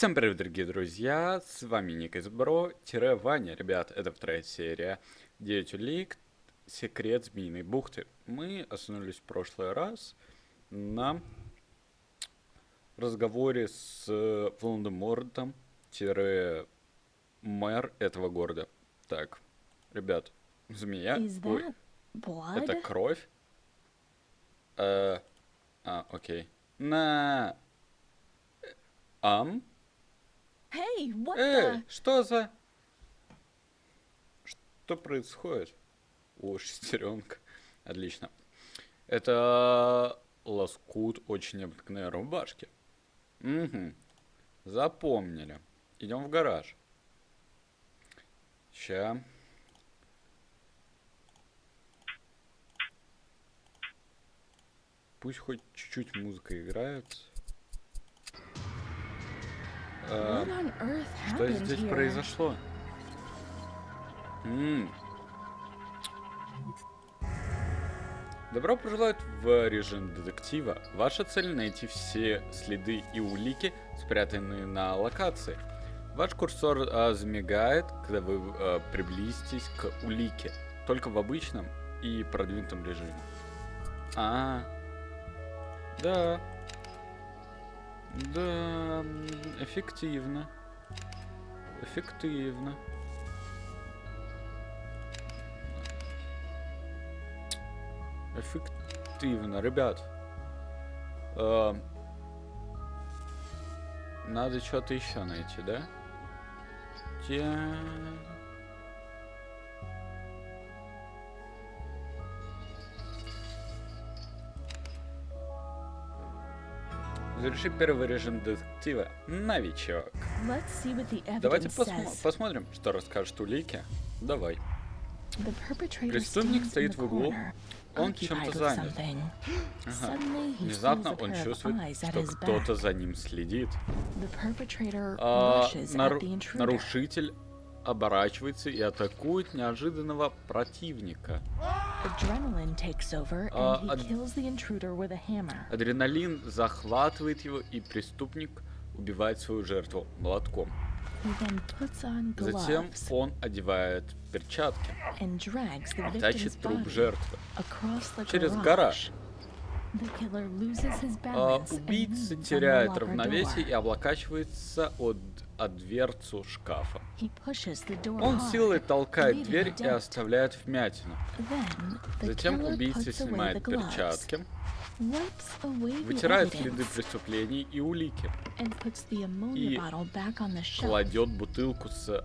Всем привет, дорогие друзья, с вами Ник из Бро-Ваня, ребят, это вторая серия 9 улик, секрет Змеиной бухты. Мы остановились в прошлый раз на разговоре с Волан-де-Мортом, мэр этого города. Так, ребят, змея, Ой, это кровь. Э, а, окей. На... Ам? Эй, the? что за... Что происходит? О, шестеренка. Отлично. Это лоскут очень необыкновенной рубашки. Угу. Запомнили. Идем в гараж. Ща. Пусть хоть чуть-чуть музыка играет. А, что здесь произошло? М -м. Добро пожаловать в режим детектива. Ваша цель найти все следы и улики, спрятанные на локации. Ваш курсор а, замигает, когда вы а, приблизитесь к улике, только в обычном и продвинутом режиме. А, да, да, эффективно. Эффективно. Эффективно, ребят. Э, надо что-то еще найти, да? Те... Заверши первый режим детектива. Новичок. Давайте посмо посмотрим, что расскажет улики. Давай. Преступник стоит в углу. Он чем-то занят. Ага. Внезапно он чувствует, что кто-то за ним следит. А, нар нарушитель оборачивается и атакует неожиданного противника. А, адреналин захватывает его, и преступник убивает свою жертву молотком. Затем он одевает перчатки и тащит труп жертвы через гараж. А, убийца теряет равновесие и облокачивается от, от дверцу шкафа. Он силой толкает дверь и оставляет вмятину. Затем убийца снимает перчатки, вытирает следы преступлений и улики и кладет бутылку с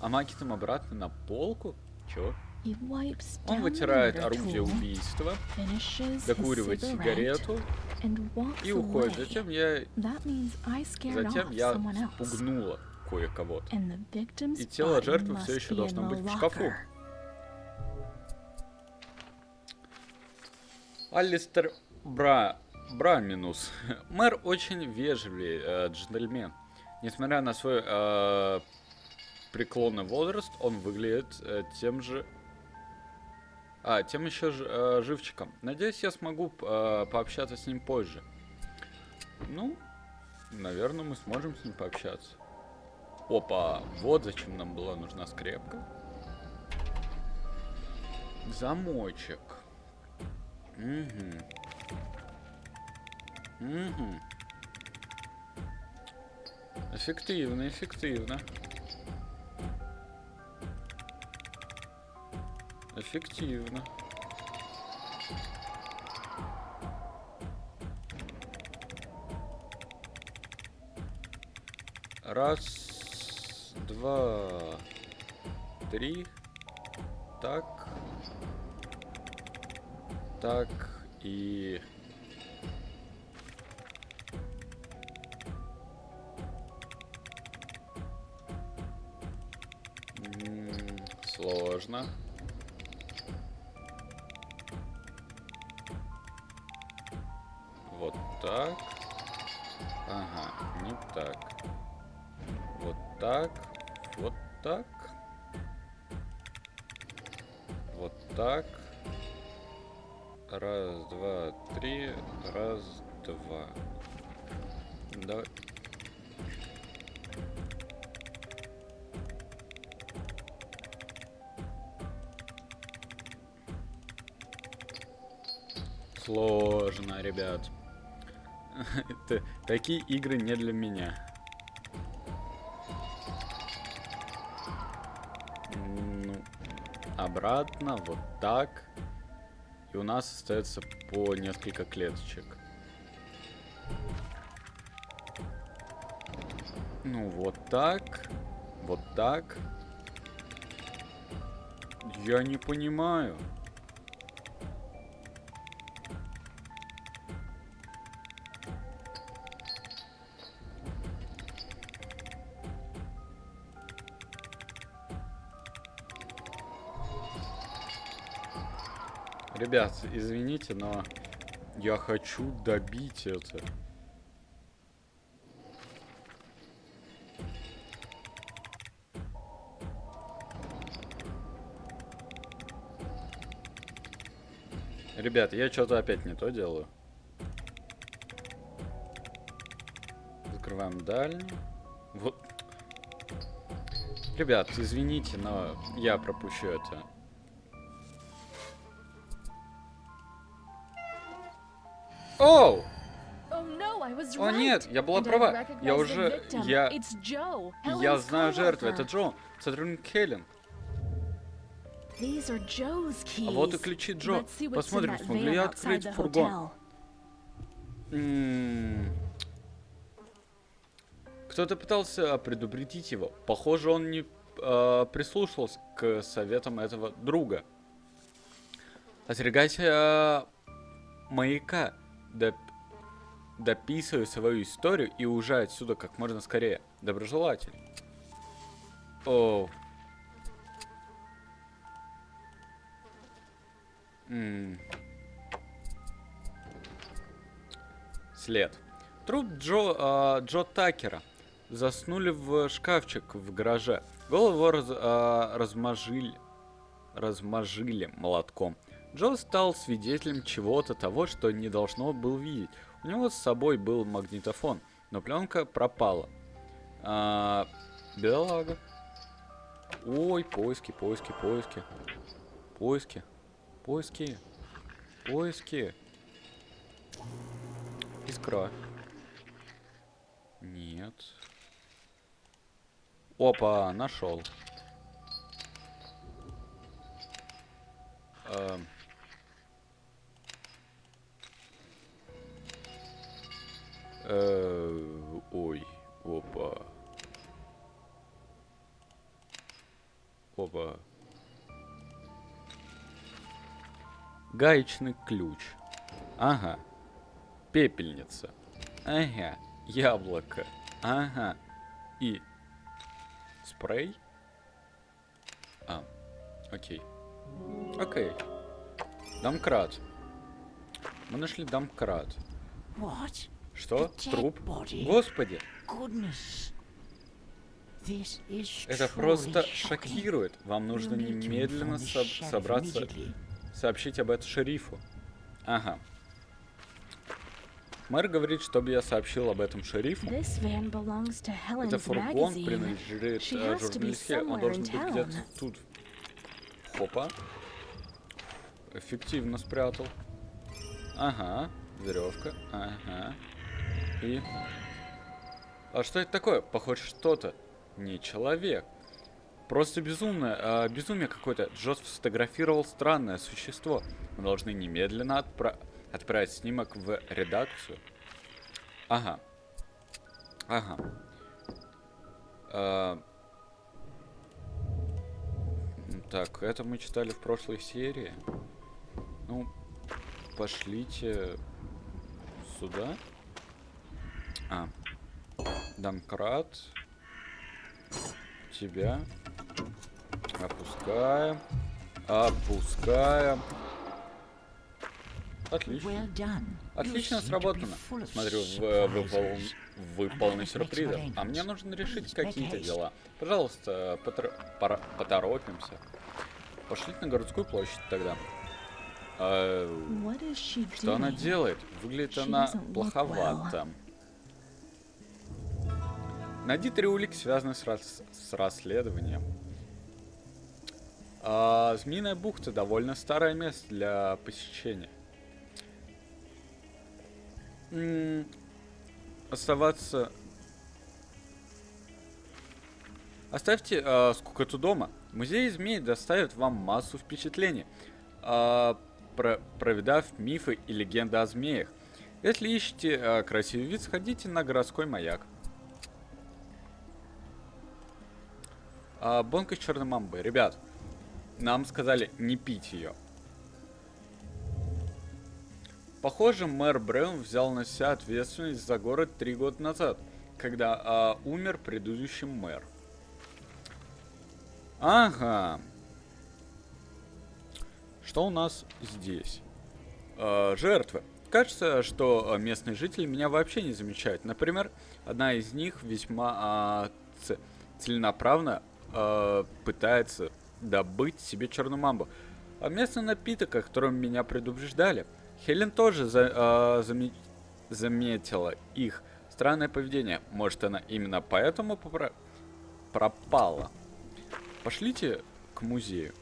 амакитом обратно на полку. Чё? Он вытирает орудие убийства, докуривает сигарету и уходит. Затем я... Затем я спугнула кое-кого. И тело жертвы все еще должно быть в шкафу. Алистер Бра... Браминус. Мэр очень вежливый э, джентльмен. Несмотря на свой э, преклонный возраст, он выглядит э, тем же а, тем еще э, живчиком. Надеюсь, я смогу э, пообщаться с ним позже. Ну, наверное, мы сможем с ним пообщаться. Опа, вот зачем нам была нужна скрепка. Замочек. Угу. Угу. Эффективно, эффективно. Эффективно. Раз, два, три. Так. Так и... Сложно. Так. Ага, не так. Вот так. Вот так. Вот так. Раз, два, три. Раз, два. Давай. Сложно, ребят. Это, такие игры не для меня. Ну, обратно, вот так. И у нас остается по несколько клеточек. Ну, вот так. Вот так. Я не понимаю. Ребят, извините, но я хочу добить это. Ребят, я что-то опять не то делаю. Закрываем дальний. Вот. Ребят, извините, но я пропущу это. Оу! Oh О right. нет, я была права. Я уже... Я... Я знаю жертву. Это. Джо. Сотрудник Хелен. А вот и ключи Джо. Посмотрим, that смогу ли van я открыть фургон. Кто-то пытался предупредить его. Похоже, он не э, прислушался к советам этого друга. Остерегайся э, маяка. Доп- Дописывай свою историю и уезжай отсюда как можно скорее. Доброжелатель. О. М. След. Труп Джо, а, Джо Такера. Заснули в шкафчик в гараже. Голову раз, а, размажили, размажили молотком. Джо стал свидетелем чего-то того, что не должно был видеть. У него с собой был магнитофон, но пленка пропала. А, бедолага. Ой, поиски, поиски, поиски. Поиски. Поиски. Поиски. Искра. Нет. Опа, нашел. Эм. Ой, опа. Опа. Гаечный ключ. Ага. Пепельница. Ага. Яблоко. Ага. И спрей. А, окей. Окей. Домкрат. Мы нашли домкрат. What? Что? Труп? Господи, это просто шокирует. Вам нужно немедленно sheriff собраться, сообщить об этом шерифу. Ага. Мэр говорит, чтобы я сообщил об этом шерифу. Это фургон принадлежит э, журналистке. Он должен быть где-то тут. Хопа. Эффективно спрятал. Ага. Веревка. Ага. И... А что это такое? Похоже, что-то. Не человек. Просто безумное, а, безумие какое-то. Джос сфотографировал странное существо. Мы должны немедленно отпра- отправить снимок в редакцию. Ага. Ага. А, Так, это мы читали в прошлой серии. Ну, пошлите сюда. А. Домкрат. Тебя. Опускаем. Опускаем. Отлично. Well Отлично сработано. Смотрю, вы, пол- surprises. вы полны сюрпризов. А мне нужно решить какие-то дела. Пожалуйста, пора- поторопимся. Пошлите на городскую площадь тогда. А, что она делает? Выглядит она плоховато. Найди три улики, связанные с, рас- с расследованием. А, Змеиная бухта довольно старое место для посещения. М, Оставаться... Оставьте а, скукоту дома. Музей змей доставит вам массу впечатлений, а, про- проведав мифы и легенды о змеях. Если ищете а, красивый вид, сходите на городской маяк. А, бонка с черной мамбой. Ребят, нам сказали не пить ее. Похоже, мэр Брэун взял на себя ответственность за город три года назад, когда а, умер предыдущий мэр. Ага. Что у нас здесь? Э, жертвы. Кажется, что э, местные жители меня вообще не замечают. Например, одна из них весьма а, ц- целенаправно э, пытается добыть себе черную мамбу. А местный напиток, о котором меня предупреждали. Хелен тоже за- а, заме- заметила их странное поведение. Может, она именно поэтому пропала. Пошлите к музею.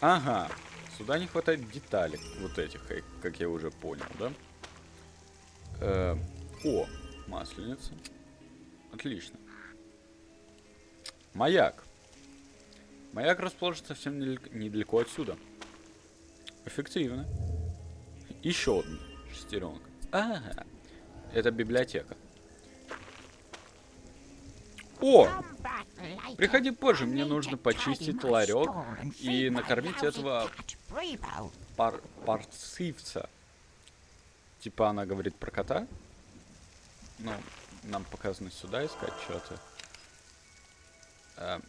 Ага, сюда не хватает деталей вот этих, э, как я уже понял, да? Э, о, масленица. Отлично. Маяк. Маяк расположен совсем недалек- недалеко отсюда. Эффективно. Еще одна шестеренка. Ага. Это библиотека. О! Приходи позже, мне нужно почистить ларек и накормить этого пар парцивца. Типа она говорит про кота. Ну, нам показано сюда искать что-то. Эм.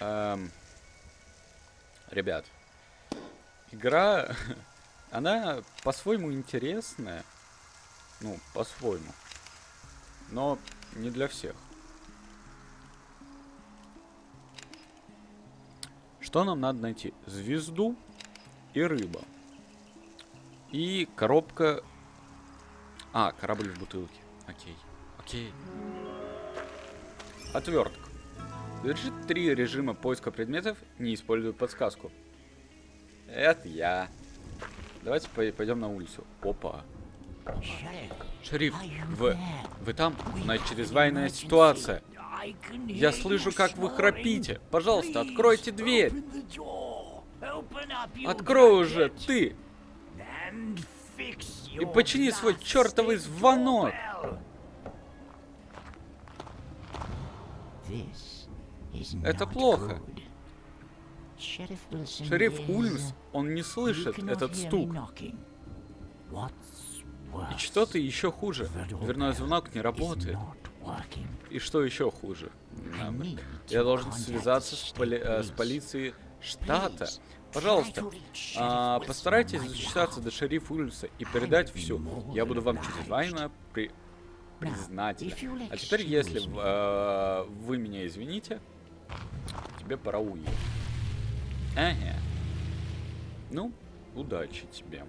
Эм. Ребят, игра, она по-своему интересная. Ну, по-своему. Но не для всех. Что нам надо найти? Звезду и рыба. И коробка... А, корабль в бутылке. Окей. Окей. Отвертка. Завершит три режима поиска предметов, не используя подсказку. Это я. Давайте по- пойдем на улицу. Опа. Шериф, вы, вы там? У нас чрезвычайная ситуация. Я слышу, как вы храпите. Пожалуйста, откройте дверь. Открой уже, ты. И почини свой чертовый звонок. Это плохо. Шериф Ульмс, он не слышит этот стук. И что-то еще хуже. Дверной звонок не работает. И что еще хуже? Я должен связаться с, поли- э, с полицией штата. Пожалуйста, а, постарайтесь зачесаться до шерифа Ульмса и передать все. Я буду вам чрезвычайно при... признателен. А теперь, если э, вы меня извините, тебе пора уехать. Ага. Ну, удачи тебе.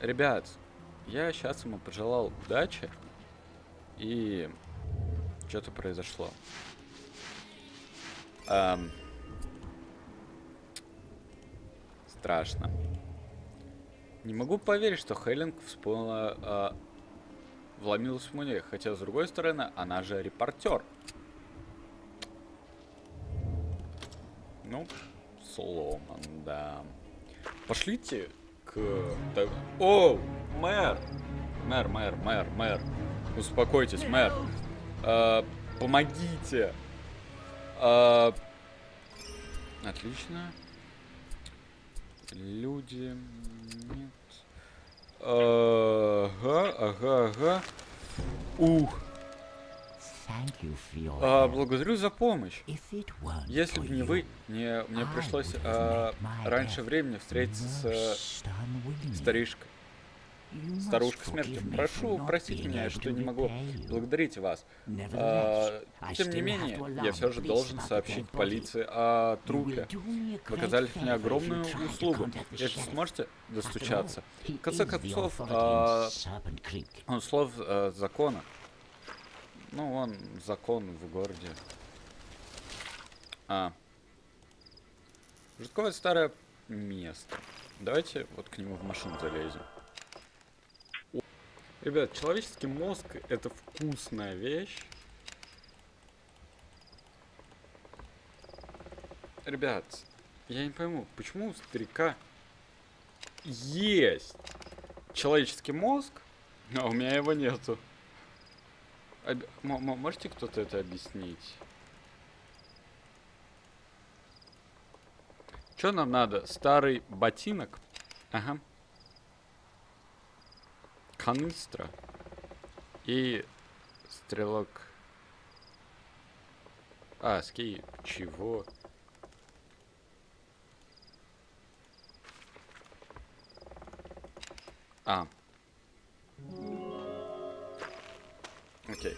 Ребят, я сейчас ему пожелал удачи. И что-то произошло. Ам. Страшно. Не могу поверить, что Хеллинг вспомнила... а, вломилась в музей. Хотя, с другой стороны, она же репортер. Ну, сломан, да. Пошлите к... О, мэр! Мэр, мэр, мэр, мэр. Успокойтесь, мэр. А, помогите. А, отлично. Люди... Нет. Ага, ага, ага. Ух. А, благодарю за помощь. Если бы не вы, мне, мне пришлось а, раньше времени встретиться с старишкой. Старушка смерти, прошу простить меня, что не могу благодарить вас. А, тем не менее, я все же должен сообщить полиции о трупе. Вы оказали мне огромную услугу. Если сможете достучаться. В конце концов, а, он слов а, закона. Ну, он закон в городе. А. Жутковое старое место. Давайте вот к нему в машину залезем. Ребят, человеческий мозг это вкусная вещь. Ребят, я не пойму, почему у старика есть человеческий мозг, а у меня его нету. Об... Можете кто-то это объяснить? Что нам надо? Старый ботинок? Ага канистра и стрелок. А, ски, чего? А. Окей.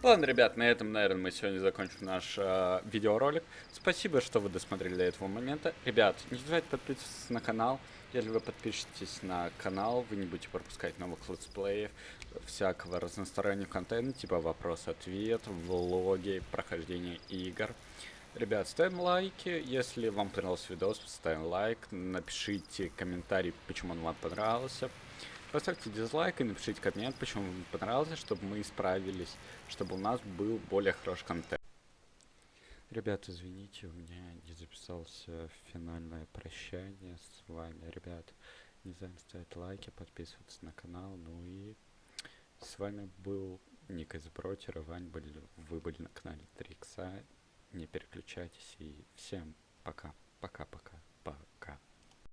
Ладно, ребят, на этом, наверное, мы сегодня закончим наш э, видеоролик. Спасибо, что вы досмотрели до этого момента. Ребят, не забывайте подписываться на канал. Если вы подпишетесь на канал, вы не будете пропускать новых летсплеев, всякого разностороннего контента, типа вопрос-ответ, влоги, прохождение игр. Ребят, ставим лайки, если вам понравился видос, ставим лайк, напишите комментарий, почему он вам понравился. Поставьте дизлайк и напишите коммент, почему вам понравился, чтобы мы исправились, чтобы у нас был более хороший контент. Ребят, извините, у меня не записался финальное прощание с вами. Ребят, не забывайте ставить лайки, подписываться на канал. Ну и с вами был Ник из Бротера, Вань, были, вы были на канале Трикса. Не переключайтесь и всем пока, пока-пока, пока.